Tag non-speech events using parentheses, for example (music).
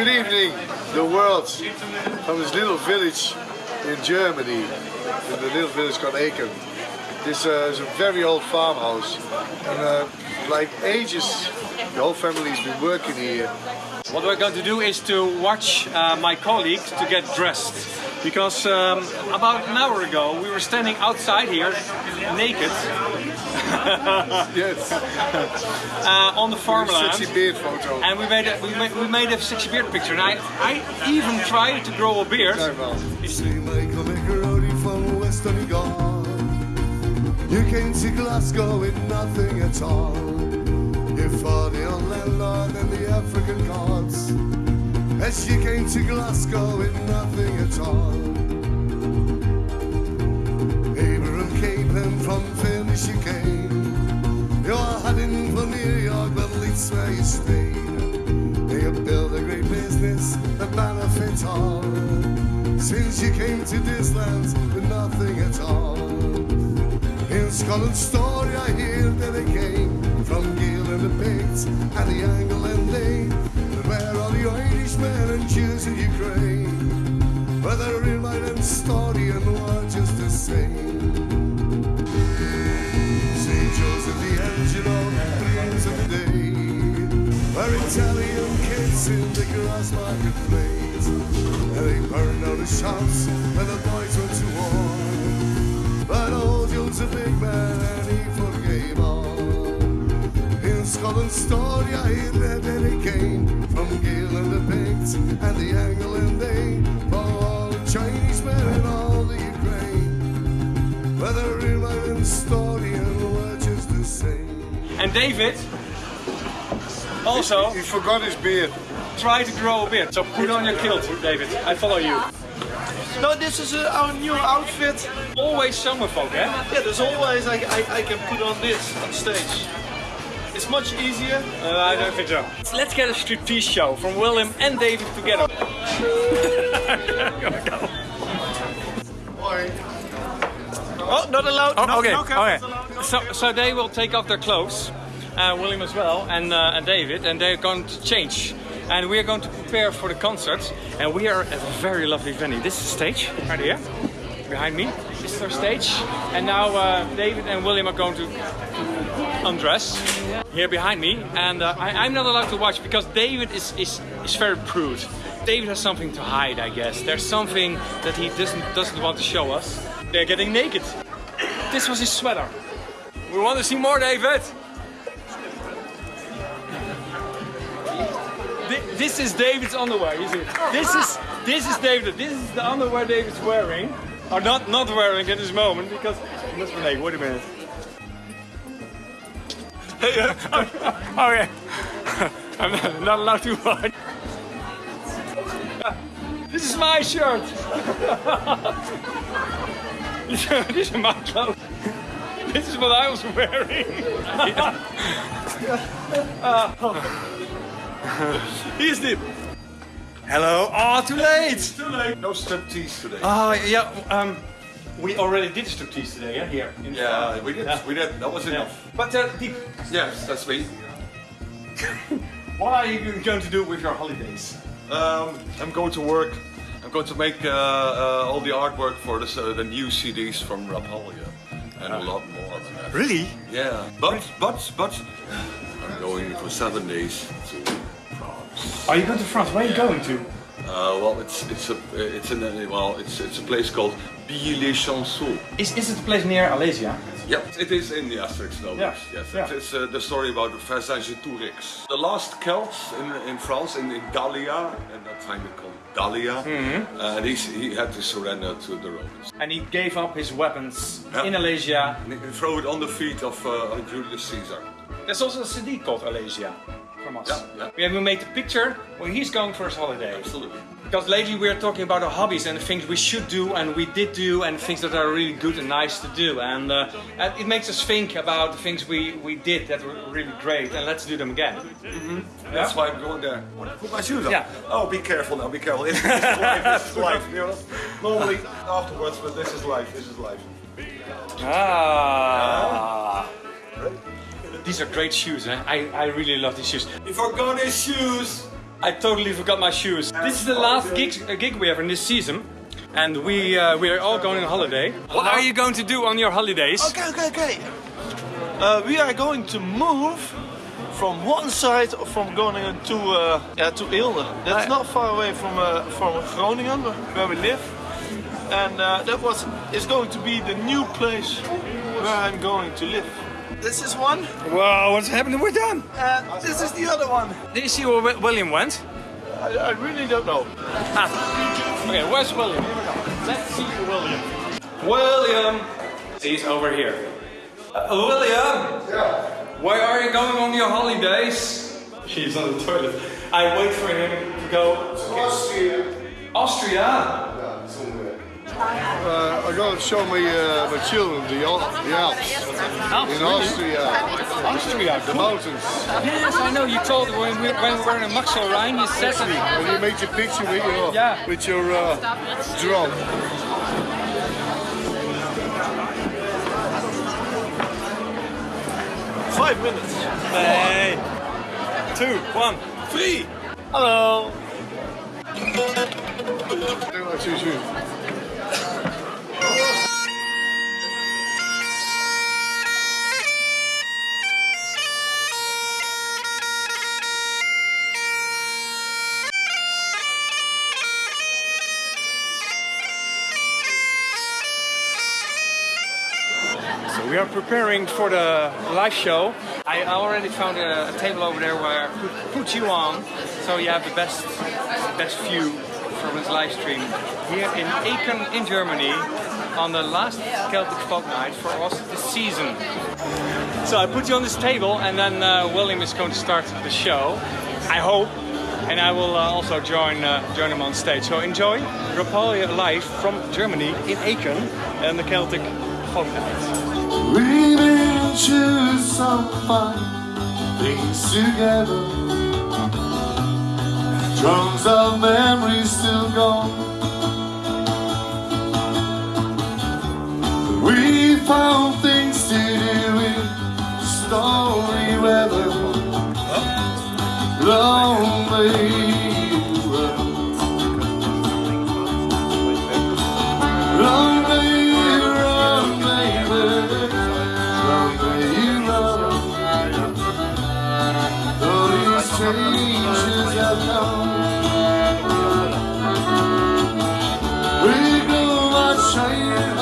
Good evening, the world, from this little village in Germany, in the little village called Aachen. This uh, is a very old farmhouse, and uh, like ages, the whole family's been working here. What we're going to do is to watch uh, my colleague to get dressed. Because um, about an hour ago we were standing outside here, naked, (laughs) Yes, uh, on the farmland. sexy beard photo. And we made a, we made, we made a sexy beard picture. And I, I even tried to grow a beard. Kijk wel. See Michael Macaroni from West Donegal. You came to Glasgow with nothing at all. You fought the old landlord and the African gods. As you came to Glasgow with nothing at all. Cape and from you came. You're heading for New York, but least where you. They have built a great business that benefits all. Since you came to this land with nothing at all. In Scotland's story, I hear that they came from Gael and the Picts and the Angle and they. But where are the Irishmen and Jews in Ukraine? Well, they're in my story and we're Italian in the grass marketplace. And they burned down the shops when the boys went to war. But old Joe's a big man and he forgave all. In Scotland's story, I hear that they came from Gael and the Picts and the Angle and they. For all the Chinese men and all the Ukraine. Whether in my own story and we're just the same. And David also He forgot his beard. Tried to grow a beard. So put on your kilt, David. I follow you. No, this is uh, our new outfit. Always summer folk, eh? Yeah, there's always I, I, I can put on this on stage. It's much easier. Uh, I don't think so. Let's get a striptease show from William and David together. Oh, not allowed. Oh, no, okay, no okay. allowed. So, so they will take off their clothes, uh, William as well, and, uh, and David, and they're going to change. And we are going to prepare for the concert. And we are at a very lovely venue. This is the stage, right here, behind me. This is our stage. And now uh, David and William are going to undress here behind me. And uh, I, I'm not allowed to watch because David is, is, is very prude. David has something to hide, I guess. There's something that he doesn't, doesn't want to show us. They're getting naked. This was his sweater. We want to see more, David. This is David's underwear. You see, this is this is David. This is the underwear David's wearing, or not not wearing at this moment because must be naked. Wait a minute. okay, uh, oh, oh, (laughs) I'm not, allowed to watch. This is my shirt. (laughs) These are my clothes. This is what I was wearing. (laughs) Here's the. Hello. Oh, too late. Too late. No striptease today. Oh yeah. Um, we already did striptease today. Yeah, here. In Yeah, we did. Yeah. We did. That was Yeah. enough. But uh, Dieb, Yes, that's me. (laughs) what are you going to do with your holidays? Um, I'm going to work. I'm going to make uh, uh, all the artwork for this, uh, the new CDs from Rapalje and a lot more than that. Really? Yeah, but but but I'm going for seven days to. Are you going to France? Where are you going to? Uh, well, it's it's a it's in a, well it's it's a place called Billy-les-Chansons. Is, is it a place near Alesia? Yep, it is in the Asterix novels. Yeah, Yes, yeah. it's uh, the story about the Vercingetorix. The last Celts in, in France, in, in Gallia, and that time they called Gallia, Mm-hmm. uh, and he, he had to surrender to the Romans. And he gave up his weapons Yeah. in Alesia. And he threw it on the feet of uh, Julius Caesar. There's also a CD called Alesia from us. Yeah, yeah. We have made a picture where he's going for his holiday. Absolutely. Because lately we are talking about our hobbies and the things we should do and we did do and things that are really good and nice to do. And, uh, it makes us think about the things we, we did that were really great and let's do them again. That's why I'm going there. Put my shoes on. Yeah. Oh, be careful now, be careful. This, this is life, this is life. You know, (laughs) normally afterwards, but this is life, this is life. Ah. These are great shoes. Eh? I, I really love these shoes. He forgot his shoes. I totally forgot my shoes. This is the last gig, uh, gig we have in this season. And we uh, we are all going on holiday. What are you going to do on your holidays? Okay, okay, okay. Uh, we are going to move from one side from Groningen to uh, yeah to Eelde. That's not far away from uh, from Groningen where we live, and uh, that was is going to be the new place where I'm going to live. This is one, Wow, what's happening with them? and this is the other one. Did you see where William went? I, I really don't know. Okay, where's William? Let's see William. William! He's over here. Uh, William! Yeah. Where are you going on your holidays? He's on the toilet. I wait for him to go. Austria. Austria? Yeah, somewhere. Uh, I'm going to show my, uh, my children the, the Alps Alps, in really? Austria. Austria, The mountains. Yes, I know. You told when we, when we were in Maxel Rhine, you said to me. And you made your picture with your, Yeah. with your uh, drone. Five minutes. Hey. Two, one, three. Hello. We are preparing for the live show. I already found a, a table over there where I put, put you on, so you have the best best view from this live stream here in Aachen in Germany on the last Celtic Folk Night for us this season. So I put you on this table, and then uh, William is going to start the show. I hope. And I will uh, also join uh, join him on stage. So enjoy Rapalje live from Germany in Aachen and the Celtic Folk Night. Been through some fun things together. Drums of memories still gone. We found things to do in stormy weather. Lonely changes come, we go shining